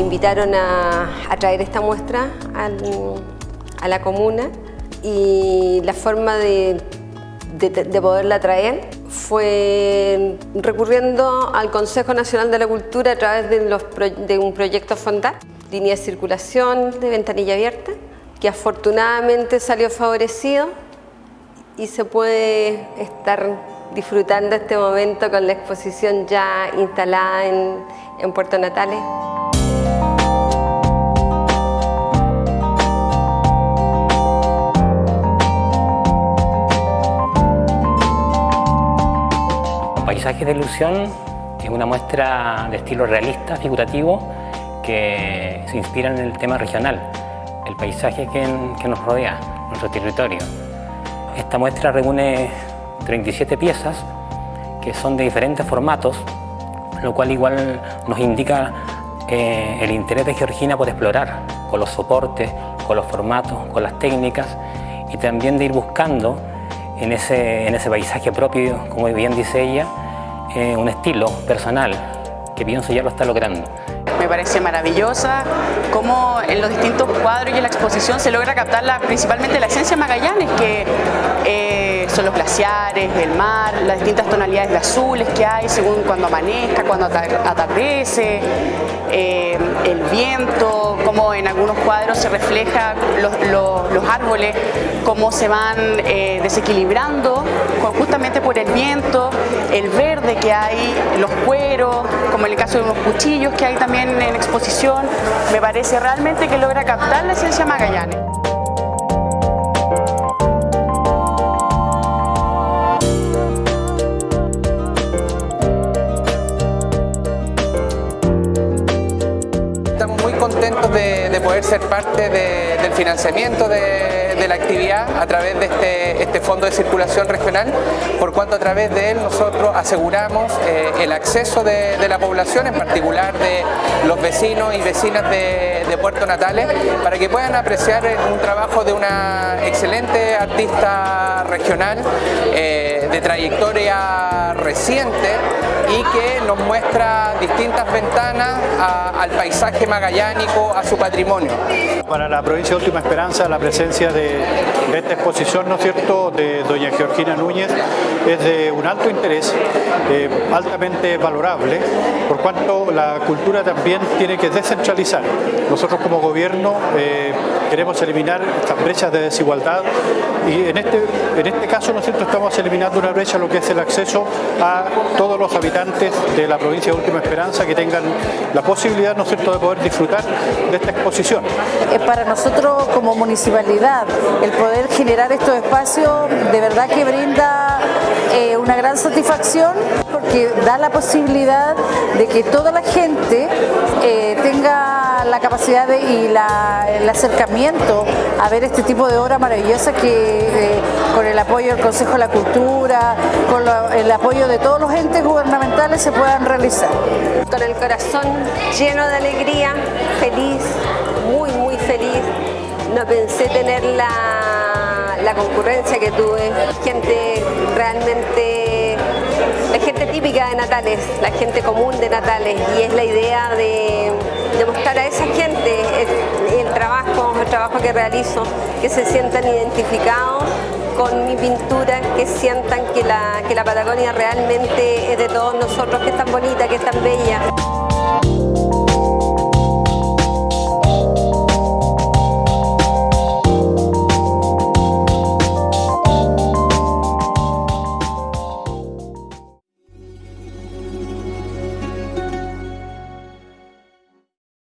invitaron a, traer esta muestra a la comuna y la forma de, poderla traer fue recurriendo al Consejo Nacional de la Cultura a través de, de un proyecto Fondar, línea de circulación de ventanilla abierta, que afortunadamente salió favorecido y se puede estar disfrutando este momento con la exposición ya instalada en, en Puerto Natales. Paisajes de ilusión es una muestra de estilo realista, figurativo, que se inspira en el tema regional, el paisaje que, que nos rodea, nuestro territorio. Esta muestra reúne 37 piezas que son de diferentes formatos, lo cual igual nos indica eh, el interés de Georgina por explorar con los soportes, con los formatos, con las técnicas y también de ir buscando en ese, en ese paisaje propio, como bien dice ella, eh, un estilo personal que pienso ya lo está logrando. Me parece maravillosa cómo en los distintos cuadros y en la exposición se logra captar la, principalmente la esencia de Magallanes, que eh, son los glaciares, el mar, las distintas tonalidades de azules que hay según cuando amanezca, cuando atardece, eh, el viento, cómo en algunos cuadros se refleja los, árboles, cómo se van desequilibrando justamente por el viento, el verde que hay, los cueros, como en el caso de unos cuchillos que hay también en exposición, me parece realmente que logra captar la esencia Magallanes. Estamos muy contentos de, poder ser parte del financiamiento de de la actividad a través de este, este, fondo de circulación regional, por cuanto a través de él nosotros aseguramos eh, el acceso de, la población, en particular de los vecinos y vecinas de, Puerto Natales, para que puedan apreciar un trabajo de una excelente artista regional eh, de trayectoria reciente y que nos muestra distintas ventanas al paisaje magallánico, a su patrimonio. Para la provincia de Última Esperanza la presencia de esta exposición, ¿no es cierto?, de doña Georgina Núñez es de un alto interés, eh, altamente valorable, por cuanto la cultura también tiene que descentralizar. Nosotros como gobierno eh, queremos eliminar estas brechas de desigualdad y en este, en este caso, ¿no cierto?, estamos eliminando una brecha, lo que es el acceso a todos los habitantes de la provincia de Última Esperanza que tengan la posibilidad, ¿no cierto?, de poder disfrutar de esta exposición. Para nosotros como municipalidad el poder generar estos espacios de verdad que brinda eh, una gran satisfacción porque da la posibilidad de que toda la gente eh, y el acercamiento a ver este tipo de obra maravillosa que eh, con el apoyo del Consejo de la Cultura, con el apoyo de todos los entes gubernamentales se puedan realizar. Con el corazón lleno de alegría, feliz, muy muy feliz. No pensé tener la, la concurrencia que tuve, gente realmente, la gente típica de Natales, la gente común de Natales. Y es la idea de, mostrar a esa gente el, trabajo, el trabajo que realizo, que se sientan identificados con mi pintura, que sientan que la, que la Patagonia realmente es de todos nosotros, que es tan bonita, que es tan bella.